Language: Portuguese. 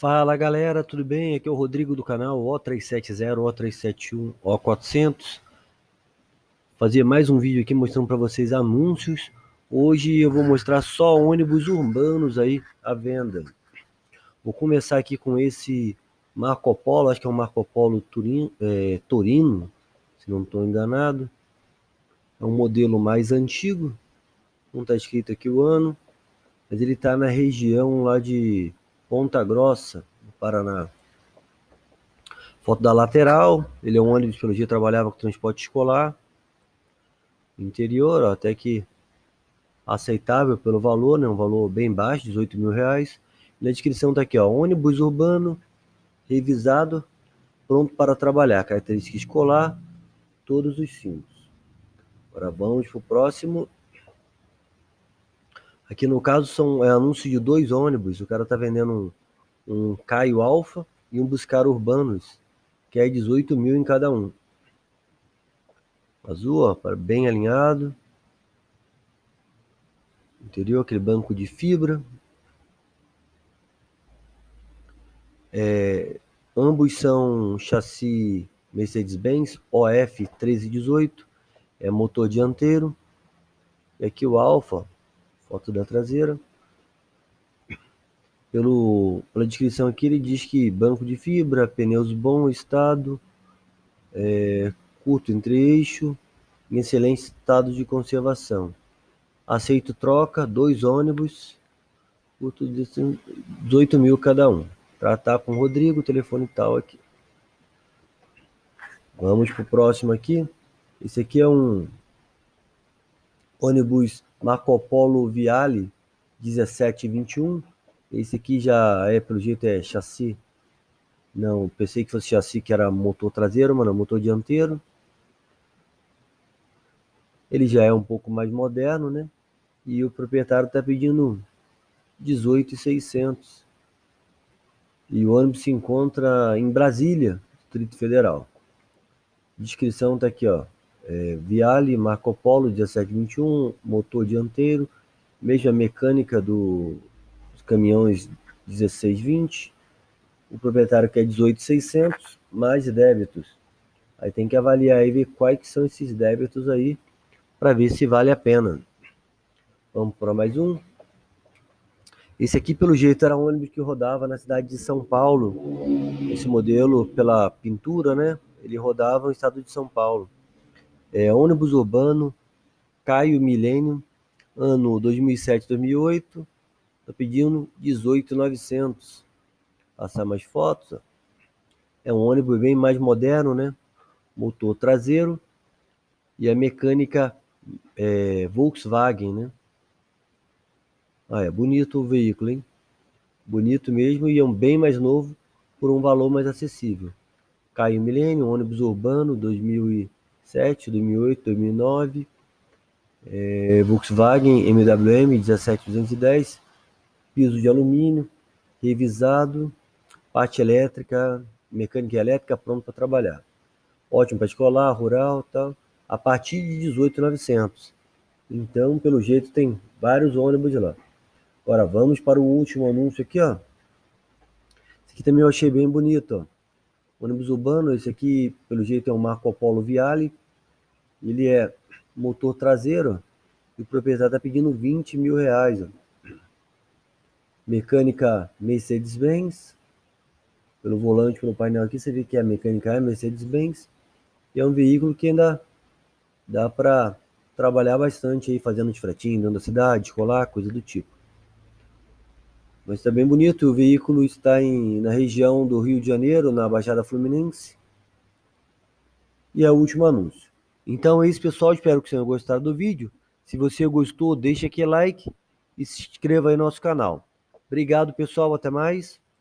Fala galera, tudo bem? Aqui é o Rodrigo do canal O370, O371, O400. Fazer mais um vídeo aqui mostrando para vocês anúncios. Hoje eu vou mostrar só ônibus urbanos aí à venda. Vou começar aqui com esse Marco Polo, acho que é um Marco Polo Turin, é, Torino, se não estou enganado. É um modelo mais antigo, não está escrito aqui o ano, mas ele está na região lá de Ponta Grossa, no Paraná. Foto da lateral, ele é um ônibus, pelo dia trabalhava com transporte escolar. Interior, ó, até que aceitável pelo valor, né? um valor bem baixo, 18 mil reais. Na descrição tá aqui, ó, ônibus urbano, revisado, pronto para trabalhar, característica escolar, todos os símbolos. Agora vamos para o próximo. Aqui no caso são é, anúncio de dois ônibus. O cara tá vendendo um, um Caio Alfa e um Buscar Urbanos, que é 18 mil em cada um. Azul, ó, bem alinhado. Interior, aquele banco de fibra. É, ambos são chassi Mercedes-Benz OF 1318, é motor dianteiro. E aqui o Alfa, foto da traseira. Pelo, pela descrição aqui, ele diz que banco de fibra, pneus bom estado, é, curto entre-eixo, em excelente estado de conservação. Aceito troca, dois ônibus, curto de 18 mil cada um. Tratar com o Rodrigo, telefone tal aqui. Vamos para o próximo aqui. Esse aqui é um ônibus Marco Polo Viale 1721. Esse aqui já é, pelo jeito, é chassi. Não, pensei que fosse chassi que era motor traseiro, mano, motor dianteiro. Ele já é um pouco mais moderno, né? E o proprietário está pedindo 18,600. E o ônibus se encontra em Brasília, Distrito Federal. Descrição está aqui, ó é, Viale, Marco Polo 1721, motor dianteiro, mesma mecânica do, dos caminhões 1620, o proprietário quer 18,600, mais débitos. Aí tem que avaliar e ver quais são esses débitos aí, para ver se vale a pena. Vamos para mais um. Esse aqui, pelo jeito, era um ônibus que rodava na cidade de São Paulo. Esse modelo, pela pintura, né? Ele rodava no estado de São Paulo. É, ônibus urbano, Caio Milênio, ano 2007-2008, tá pedindo 18,900. Passar mais fotos. Ó. É um ônibus bem mais moderno, né? Motor traseiro e a mecânica é, Volkswagen, né? Ah, é bonito o veículo, hein? Bonito mesmo e é um bem mais novo por um valor mais acessível. Caio Milênio, ônibus urbano 2000 2007, 2008, 2009, é, Volkswagen MWM 17210, piso de alumínio, revisado, parte elétrica, mecânica elétrica pronto para trabalhar. Ótimo para escolar, rural, tal. A partir de 18,900. Então, pelo jeito, tem vários ônibus lá. Agora vamos para o último anúncio aqui, ó. Esse aqui também eu achei bem bonito, ó. Ônibus urbano, esse aqui, pelo jeito, é um Marco Polo Viale. Ele é motor traseiro e o proprietário está pedindo 20 mil reais. Ó. Mecânica Mercedes-Benz. Pelo volante, pelo painel aqui, você vê que a mecânica é Mercedes-Benz. E é um veículo que ainda dá para trabalhar bastante aí, fazendo de fretinho dentro da cidade, escolar, coisa do tipo. Mas está bem bonito, o veículo está em, na região do Rio de Janeiro, na Baixada Fluminense. E é o último anúncio. Então é isso, pessoal. Espero que vocês tenham gostado do vídeo. Se você gostou, deixa aqui like e se inscreva aí no nosso canal. Obrigado, pessoal. Até mais.